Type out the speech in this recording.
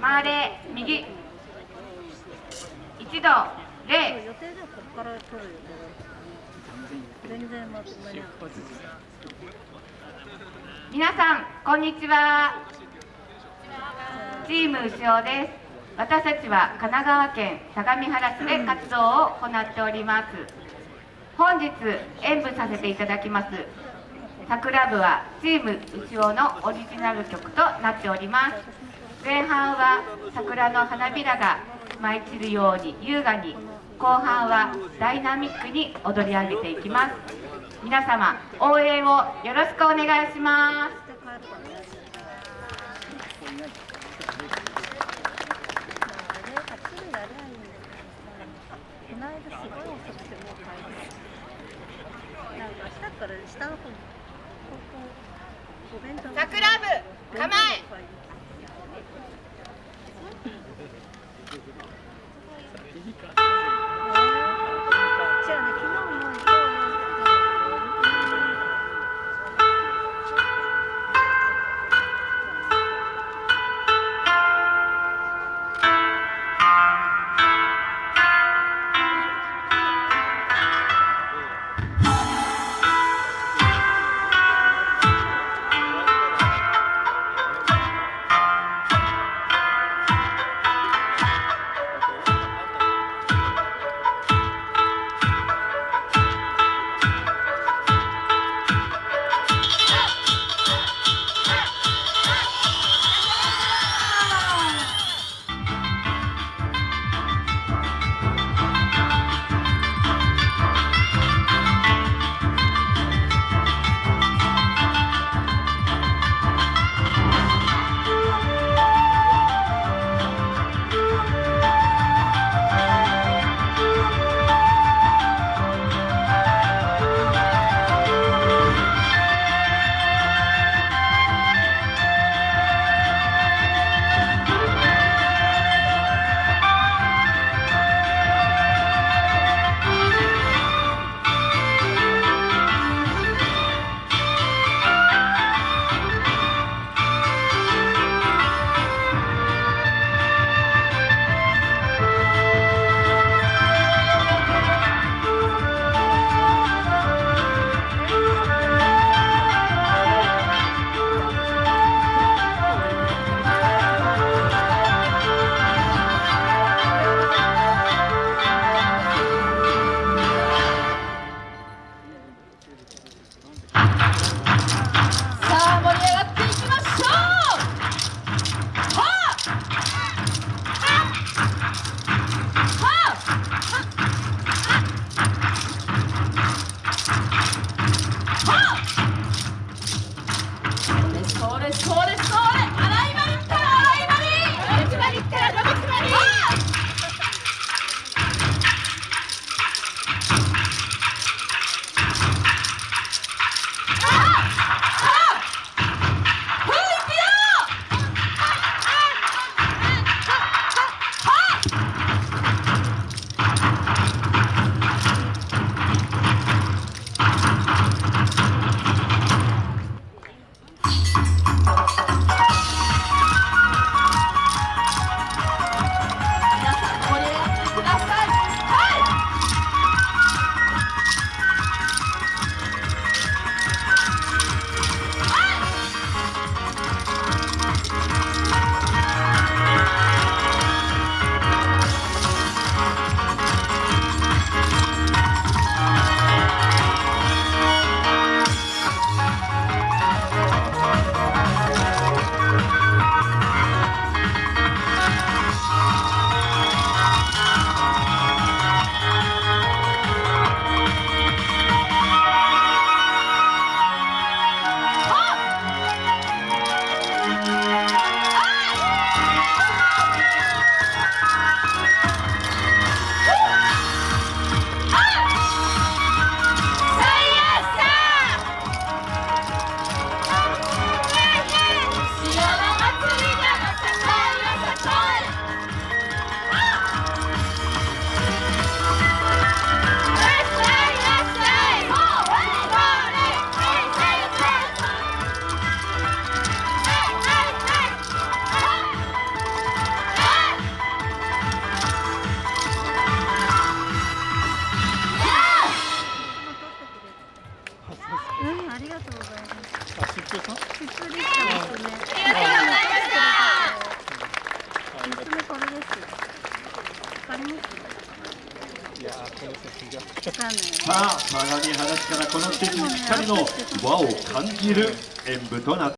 回れ右。一度礼。予定ではここから取る予定だった全然間に合わない皆さんこんにちは。チーム牛尾です。私たちは神奈川県相模原市で活動を行っております。本日演舞させていただきます。桜部はチーム牛尾のオリジナル曲となっております。前半は桜の花びらが舞い散るように優雅に後半はダイナミックに踊り上げていきます。皆様応援をよろしくお願いします。で帰るか通、あがしか？りこのがさあからこの季にぴったりの和を感じる演舞となって